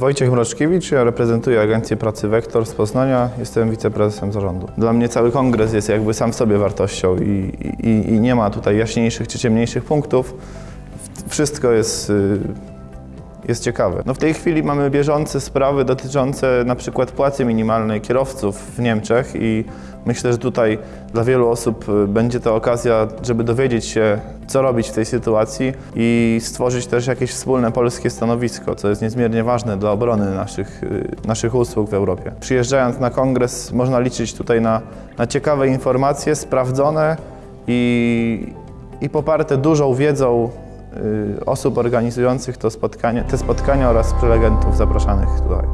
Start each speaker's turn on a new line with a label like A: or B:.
A: Wojciech Mroczkiewicz, ja reprezentuję Agencję Pracy Wektor z Poznania, jestem wiceprezesem zarządu. Dla mnie cały kongres jest jakby sam w sobie wartością i, i, i nie ma tutaj jaśniejszych czy ciemniejszych punktów. Wszystko jest, y, jest ciekawe. No w tej chwili mamy bieżące sprawy dotyczące na przykład płacy minimalnej kierowców w Niemczech i myślę, że tutaj dla wielu osób y, będzie to okazja, żeby dowiedzieć się, co robić w tej sytuacji i stworzyć też jakieś wspólne polskie stanowisko, co jest niezmiernie ważne dla obrony naszych, y, naszych usług w Europie. Przyjeżdżając na kongres można liczyć tutaj na, na ciekawe informacje, sprawdzone i, i poparte dużą wiedzą osób organizujących to spotkanie, te spotkania oraz prelegentów zapraszanych tutaj.